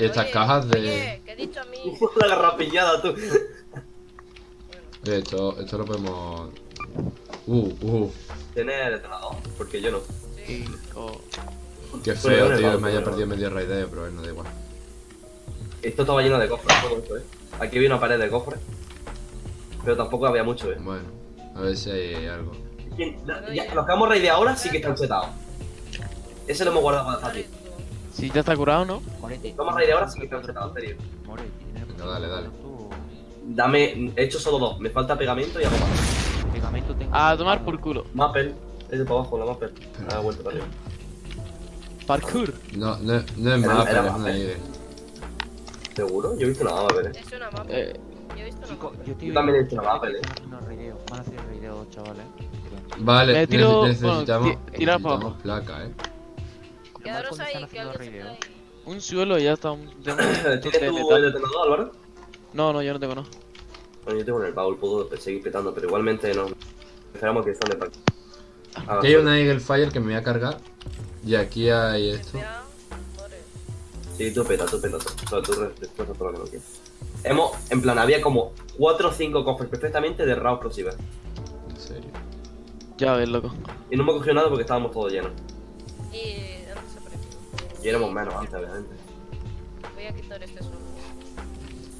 Y estas Oye, cajas de... Oye, que he dicho a mí. La garrapillada, tú. Bueno, Esto, esto lo podemos... Uh, uh. ¿Tienes detonador? Porque yo no. sí. Cinco. Qué feo, tío, no, me haya perdido medio raideo, pero bueno, da igual. Esto estaba lleno de cofres, todo esto, eh. Aquí había una pared de cofres. Pero tampoco había mucho, eh. Bueno, a ver si hay algo. ¿Quién- no, ya, los que hemos raid de ahora sí que están setados. Ese lo hemos guardado para fácil. Sí, ya está curado, ¿no? Morete. Hemos raid de ahora sí que están setados, en serio. More, ¿tienes Venga, dale, dale. Dame, he hecho solo dos. Me falta pegamento y algo más. Pegamento tengo. A tomar por culo. Mappel. Ese para abajo, la Mappel. Ha vuelto para arriba. Parkour. No, no, no es Era- más, era pero es una eh. Eagle. ¿Seguro? Yo he visto una Mappel, eh. Es una. Eh, Yo he visto una Chico, mapa. yo Yo también he hecho una Mappel, eh. Van a hacer a raideo, chavales. Vale, Me necesitamos, necesitamos placa, eh. Quedaros ahí, que alguien se ahí. Un suelo y ya está. un- ¿Tienes tú el detonador, Álvaro? No, no, yo no tengo no. Bueno, yo tengo en el baúl, puedo seguir petando, pero igualmente no. Esperamos que estén de pack. Ah, Aquí hay una Eagle Fire que me voy a cargar. Y aquí hay esto. Sí, tú peta, tú peta. tú. Solo tú respuesta todo lo que no quieras. Hemos, en plan, había como 4 o 5 cofres perfectamente de raw explosivas. En serio. Ya ves, loco. Y no hemos cogido nada porque estábamos todos llenos. Y. Y éramos menos antes, obviamente. Voy a quitar este solo.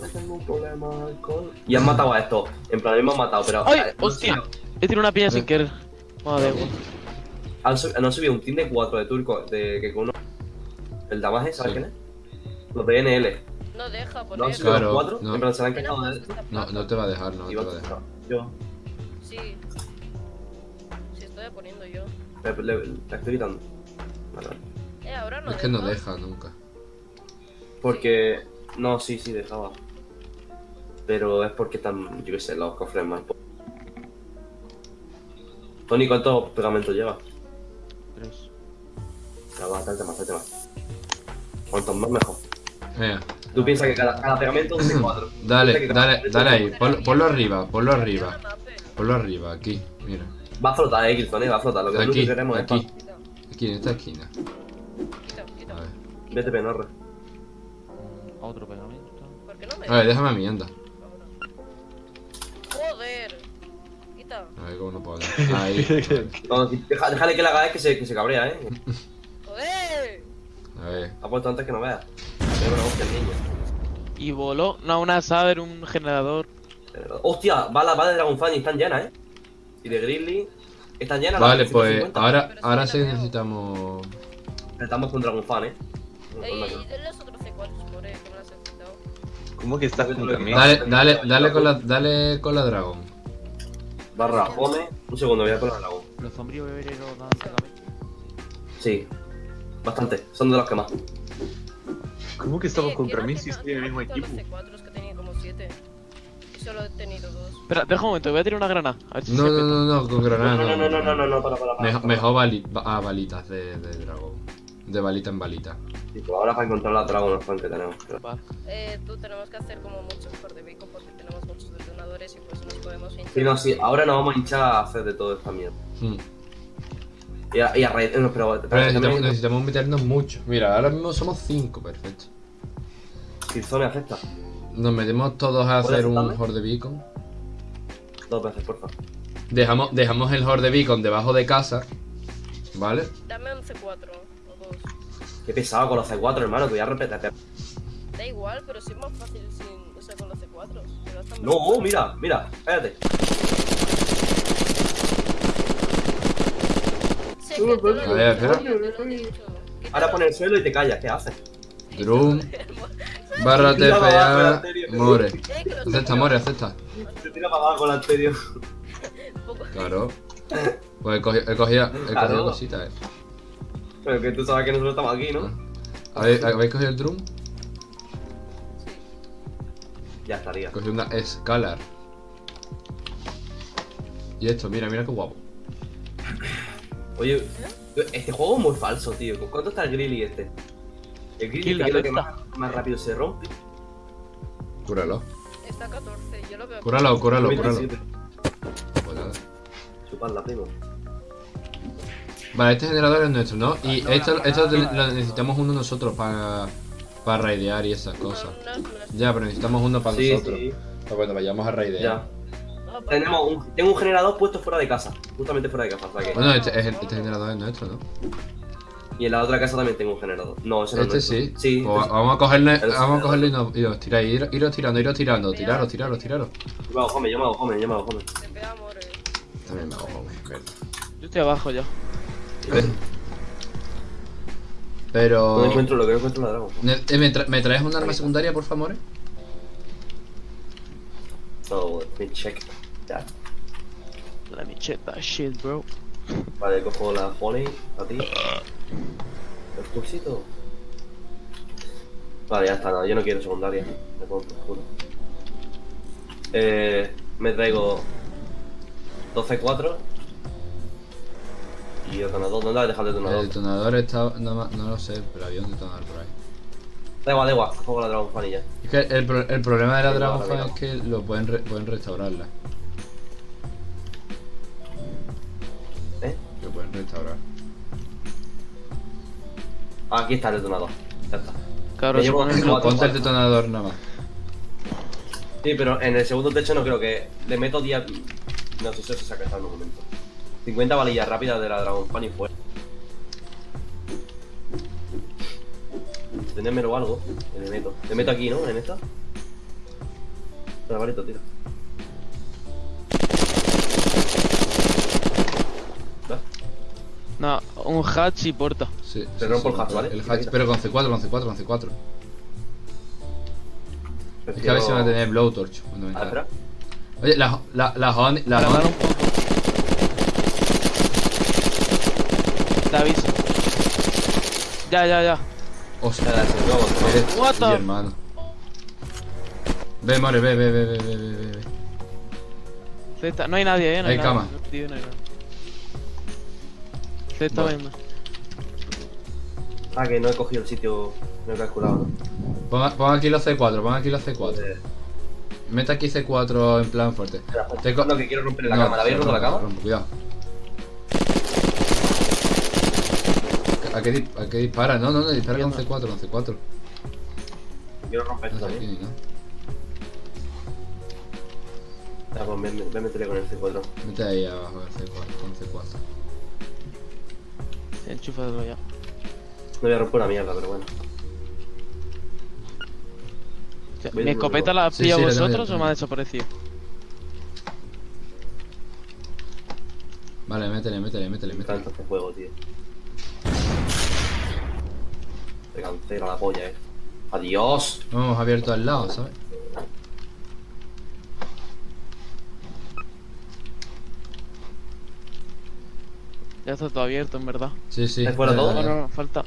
No tengo un problema con... Y han matado a estos. En plan, hemos matado, pero... ¡Ay! no ¡Hostia! He tirado una piña sin querer. Madre mía. Han, sub- han subido un team de 4 de turco, de que con uno... El Damage, ¿sabes Sí. quién es? Los de NL. No deja ¿No han subido Claro, los 4? no. En plan, se la han ¿Quién ha quejado de... No, no te va a dejar, no te va a dejar. Yo. Sí. Sí, estoy poniendo yo. Le, le- la estoy quitando. Vale, no Es que no deja. nunca. Porque... No, sí, sí, dejaba. Pero es porque están, yo qué sé, los cofres más... Tony, ¿cuántos pegamentos lleva? Tres. Ya va, date más, date más. Cuantos más, mejor. Venga, Tú piensas que cada, cada pegamento es de 4. dale, dale, dale ahí. Ponlo, ponlo arriba, ponlo Tiene arriba. Ponlo arriba, aquí. Mira. Va a flotar, eh, Killzone, va a flotar. Lo que nosotros Aquí, queremos es... aquí. Aquí en esta esquina. Vete, penorre. Mm, Otro pegamento. ¿Por qué no me A ver, déjame a mí, anda. Joder. Quita. A ver cómo no puedo. Ahí. No, deja- déjale que le haga es que se, que se cabrea, eh. Joder. A ver. Ha puesto antes que no veas. Pero una hostia el niño. Y voló. No, una saber, un generador. Hostia, va la va de Dragon Fan y están llenas, eh. Y de Grizzly. Están llenas. Vale, las pues 150. ahora, ahora la sí necesitamos. Estamos con Dragon Fan, eh. Ey, y de los otros C4 por ahí, que me las he quitado. ¿Cómo que estás contra mí? Dale, dale, dale con la, dale con la dragón. Barra, home. Un segundo, voy a poner el Dragon. Los sombríos bebereros dan. Sí. Bastante. Son de los que más. ¿Cómo que estamos contra ¿quién mí si estoy en el mismo equipo? Los C4 que tenía como 7. Y solo he tenido dos. Espera, deja un momento, voy a tirar una granada. A ver si No, se no, no, no, con granada No, no, no, no, no, no, no, para, para, para. Mejor, mejor bali- ba- ah, balitas de, de dragón. De balita en balita. Sí, pues ahora para encontrar la Dragon Fan que tenemos. Eh, tú tenemos que hacer como muchos por de porque tenemos muchos detonadores y pues nos podemos hinchar. Sí, no, sí. Ahora nos vamos a hinchar a hacer de todo esta mierda. Hmm. Y a, y a raid- no, pero, Pero pero necesitamos, también- necesitamos meternos mucho. Mira, ahora mismo somos 5, perfecto. Killzone acepta. Nos metemos todos a ¿Puedes hacer un horde beacon. Dos veces, porfa. Dejamos, dejamos el horde beacon debajo de casa. ¿Vale? Dame un C4 o dos. Qué pesado con los C4, hermano. Te voy a repetir. Da igual, pero sí es más fácil sin, o sea, con los C4. Se gastan No, menos. mira, mira. Espérate. He A ver, espera. Ahora pon el suelo y te callas. ¿Qué haces? Drum, barra TPA, anterior. more. Eh, Acepta, more, acepta. Te tira para abajo el anterior. Poco- Claro. Pues he cogido, he cogido, he cogido Claro. cositas, eh. Pero que tú sabes que nosotros estamos aquí, ¿no? ¿Habéis, ¿Habéis cogido el drum? Ya estaría. Cogí una Scalar. Y esto, mira, mira qué guapo. Oye, este juego es muy falso, tío. ¿Con cuánto está el Grilly este? El Grilly que es lo que está. más, más rápido se rompe. Cúralo. Está 14, yo lo veo. Cúralo, cúralo, cúralo. 27. Pues nada. Chuparla, primo. Vale, este generador es nuestro, ¿no? Y No, esto, esto lo necesitamos uno nosotros para para raidear y esas cosas. Ya, pero necesitamos uno para Sí, nosotros. sí. Para cuando vayamos a raidear. Ya. Ah, pues, Tenemos un, tengo un generador puesto fuera de casa. Justamente fuera de casa. O sea que- Bueno, este, es el- este generador es nuestro, ¿no? Y en la otra casa también tengo un generador. No, ese no Este es nuestro. sí. Sí. Pues este vamos a cogerle, vamos a cogerle y, generador. nos, y os tiráis. Ir, iros tirando, iros tirando. Tiraros, tiraros, tiraros. Yo me hago home, yo me hago home, yo me hago home. te pega amor. También me hago home. Yo estoy abajo ya. Pero. No encuentro lo que no encuentro la Dragon. Eh, ¿Me, tra- ¿Me traes un arma secundaria, por favor? No, me check. Ya. La micheta, shit, bro. Vale, cojo la honey a ti. El cursito. Vale, ya está, nada, yo no quiero secundaria. Me pongo por culo. Eh, me traigo 12-4 y detonador. ¿Dónde has dejado el El detonador? detonador está. No, no lo sé, pero había un detonador por ahí. Da igual, da igual, cojo la Dragon Fan y ya. Es que el, pro- el problema de la Dragon Fan es que lo pueden, re- pueden restaurarla. ¿Eh? Lo pueden restaurar. Ah, aquí está el detonador. Ya está. Claro, Me llevo el bloque. Ponte el detonador nada más. Sí, pero en el segundo techo no creo que. Le meto 10. No sé si se saca en un momento. 50 balillas rápidas de la Dragon Fan y fuera. Tenémelo o algo. Le meto. Le meto aquí, ¿no? En esta. Espera, varito, tira. No, un hatch y puerta. Sí, Te sí, rompo sí, el hatch, ¿vale? El hatch, pero con C4, con C4, con C4. Es que a si van a tener blowtorch cuando Ah, venga. espera. Oye, la, la, la. La Para dar honey. un poco. Te aviso. Ya, ya, ya. Hostia, Espera, se lo hago. eres What the- hermano. Ve, More, ve, ve, ve, ve, ve, ve, ve. Cesta, no hay nadie, eh. No hay, Hay nadie. cama. Tío, no hay nada. Vale. Ah, que no he cogido el sitio. No he calculado, ¿no? Pon, pon aquí los C4, pon aquí los C4. Eh, Mete aquí C4 en plan fuerte. espera, espera. Te No, que quiero romper la No, cama. ¿La habéis roto la cama? rompe, cuidado. ¿A qué, a qué dispara? No, no, no, dispara con Entiendo. C4, con C4. Quiero romper No esto sé aquí nada. Ya, pues ven, ven, métele con el C4. Mete ahí abajo el C4, con C4. Enchúfatelo ya. No voy a romper una mierda, pero bueno. O sea, Ven, ¿Mi escopeta la has Sí, pillado sí, la vosotros o me ha desaparecido? Vale, métele, métele, métele, métele. Tanto este juego, tío. Me cancela la polla, eh. Adiós. No hemos abierto al lado, ¿sabes? Ya está todo abierto, en verdad. Sí, sí. ¿Es fuera todo? No, no, no, falta.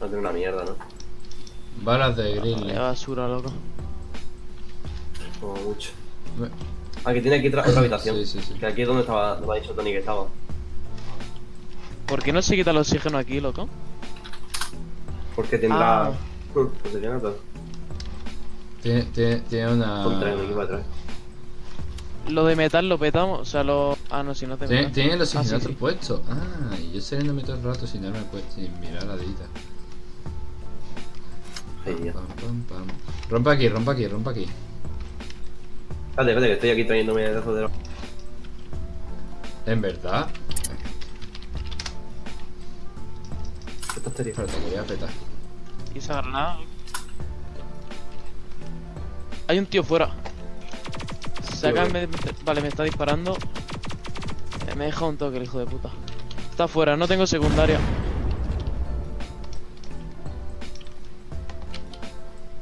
No tiene una mierda, ¿no? Balas de grill. basura, loco. Como mucho. Me- Ah, que tiene aquí otra otra habitación. Sí, sí, sí. Que aquí es donde estaba, donde ha dicho Tony que estaba. ¿Por qué no se quita el oxígeno aquí, loco? Porque tendrá. Ah. Pues. Tiene, tiene, tiene una. Contra el equipo atrás. Lo de metal lo petamos, o sea, lo... Ah, no, si no te Tiene, metal. tiene los Ah, sí, puestos. Ah, y yo saliéndome todo el rato sin darme cuenta, sin mirar la dita. Ay. Pam, pam, pam. Rompe aquí, rompe aquí, rompe aquí. Espérate, espérate, que estoy aquí trayéndome el de ¿En verdad? Estaría. Espérate, que voy a petar. ¿Y esa granada? Hay un tío fuera. Saca, me- Vale, me está disparando. Eh, Me deja un toque el hijo de puta. Está fuera, no tengo secundaria.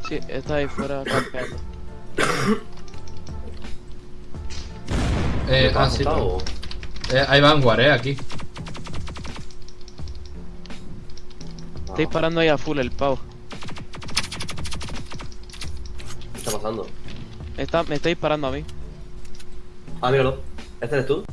Sí, está ahí fuera campeando. Eh, ¿Te ah, sí. Eh, hay Vanguard, eh, aquí. Disparando ahí a full el pavo. ¿Qué está pasando? Está, me está disparando a mí. Ah, míralo. ¿Este eres tú?